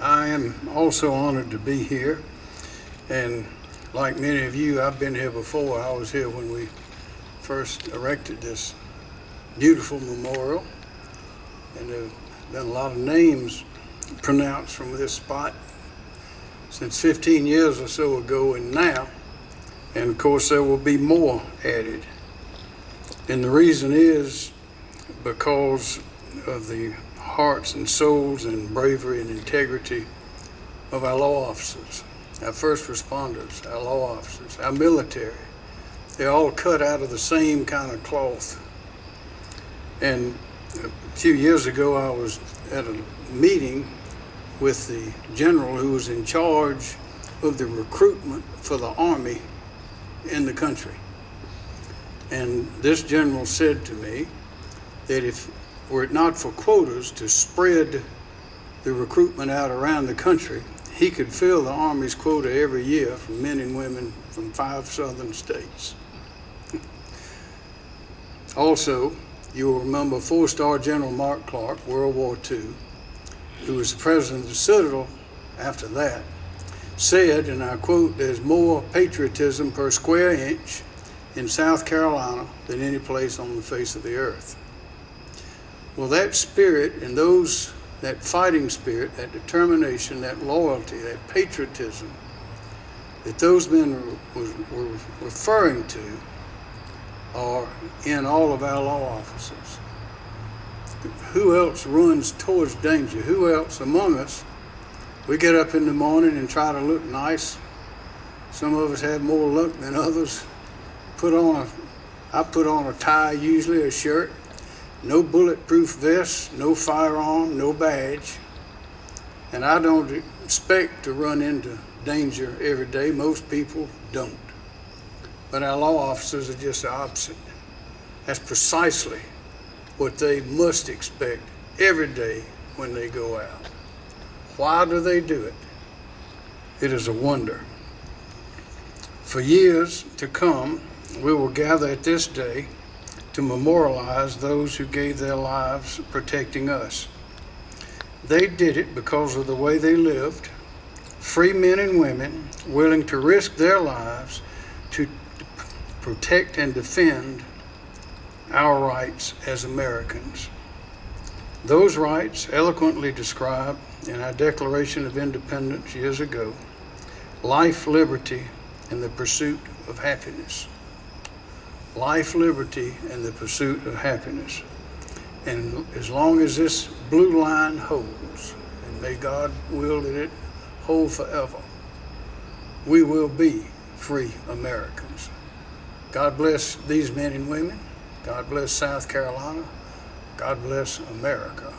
I am also honored to be here. And like many of you, I've been here before. I was here when we first erected this beautiful memorial. And there have been a lot of names pronounced from this spot since 15 years or so ago and now. And of course, there will be more added. And the reason is because of the hearts and souls and bravery and integrity of our law officers, our first responders, our law officers, our military. They're all cut out of the same kind of cloth. And a few years ago, I was at a meeting with the general who was in charge of the recruitment for the Army in the country. And this general said to me that if were it not for quotas to spread the recruitment out around the country, he could fill the Army's quota every year from men and women from five southern states. also, you will remember four-star General Mark Clark, World War II, who was the president of the Citadel after that, said, and I quote, there's more patriotism per square inch in South Carolina than any place on the face of the earth. Well, that spirit and those, that fighting spirit, that determination, that loyalty, that patriotism that those men were, were referring to are in all of our law officers. Who else runs towards danger? Who else among us? We get up in the morning and try to look nice. Some of us have more luck than others. Put on a, I put on a tie, usually a shirt, no bulletproof vest, no firearm, no badge. And I don't expect to run into danger every day. Most people don't. But our law officers are just the opposite. That's precisely what they must expect every day when they go out. Why do they do it? It is a wonder. For years to come, we will gather at this day to memorialize those who gave their lives protecting us. They did it because of the way they lived, free men and women willing to risk their lives to protect and defend our rights as Americans. Those rights, eloquently described in our Declaration of Independence years ago life, liberty, and the pursuit of happiness. Life, liberty, and the pursuit of happiness. And as long as this blue line holds, and may God will that it hold forever, we will be free Americans. God bless these men and women. God bless South Carolina. God bless America.